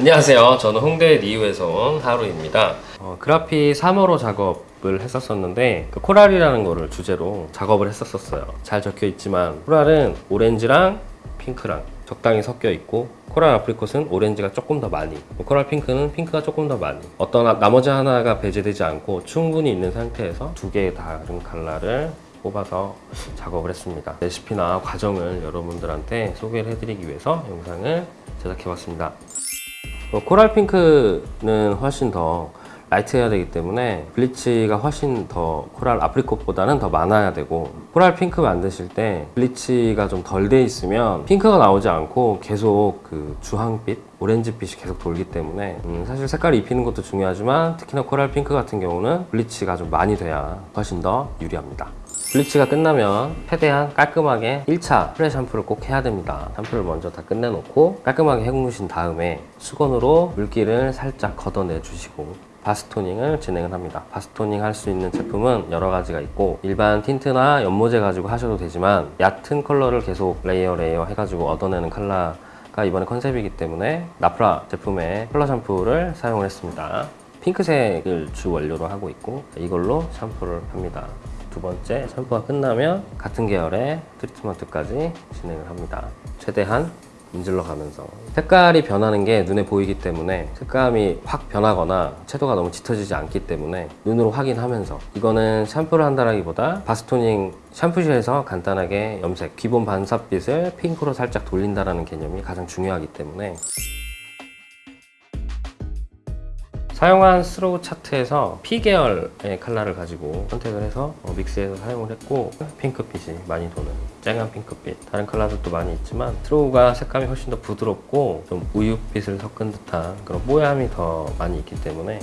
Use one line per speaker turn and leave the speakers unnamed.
안녕하세요. 저는 홍대 리우에서 온 하루입니다. 어, 그래픽 3호로 작업을 했었었는데 그 coral이라는 거를 주제로 작업을 했었었어요. 잘 적혀 있지만 coral은 오렌지랑 핑크랑 적당히 섞여 있고 coral apricot은 오렌지가 조금 더 많이 coral 핑크는 핑크가 조금 더 많이 어떤 하- 나머지 하나가 배제되지 않고 충분히 있는 상태에서 두 개의 다른 컬러를 뽑아서 작업을 했습니다. 레시피나 과정을 여러분들한테 소개를 해드리기 위해서 영상을 제작해봤습니다. 어, coral 핑크는 훨씬 더 light해야 되기 때문에 bleach가 훨씬 더 coral apricot보다는 더 많아야 되고 coral 핑크 만드실 때 bleach가 좀 덜 돼 있으면 핑크가 나오지 않고 계속 그 주황빛 오렌지빛이 계속 돌기 때문에 음, 사실 색깔을 입히는 것도 중요하지만 특히나 coral 핑크 같은 경우는 bleach가 좀 많이 돼야 훨씬 더 유리합니다 bleach가 끝나면 최대한 깔끔하게 1차 pre 샴푸를 꼭 해야 됩니다. 샴푸를 먼저 다 끝내놓고 깔끔하게 헹구신 다음에 수건으로 물기를 살짝 걷어내 주시고 bath toning을 진행을 합니다. bath toning 할 수 있는 제품은 여러 가지가 있고 일반 tint나 염모제 가지고 하셔도 되지만 얕은 컬러를 계속 layer layer 해가지고 얻어내는 컬러가 이번에 컨셉이기 때문에 나프라 제품의 컬러 샴푸를 사용을 했습니다. 핑크색을 주 원료로 하고 있고 이걸로 샴푸를 합니다. 두 번째 샴푸가 끝나면 같은 계열의 트리트먼트까지 진행을 합니다. 최대한 문질러 가면서 색깔이 변하는 게 눈에 보이기 때문에 색감이 확 변하거나 채도가 너무 짙어지지 않기 때문에 눈으로 확인하면서 이거는 샴푸를 한다라기보다 bath toning 샴푸실에서 간단하게 염색 기본 반사빛을 핑크로 살짝 돌린다라는 개념이 가장 중요하기 때문에 사용한 스로우 차트에서 P 계열의 컬러를 가지고 선택을 해서 어, 믹스해서 사용을 했고 핑크빛이 많이 도는 쨍한 핑크빛. 다른 컬러들도 많이 있지만 스로우가 색감이 훨씬 더 부드럽고 좀 우유빛을 섞은 듯한 그런 뽀얀함이 더 많이 있기 때문에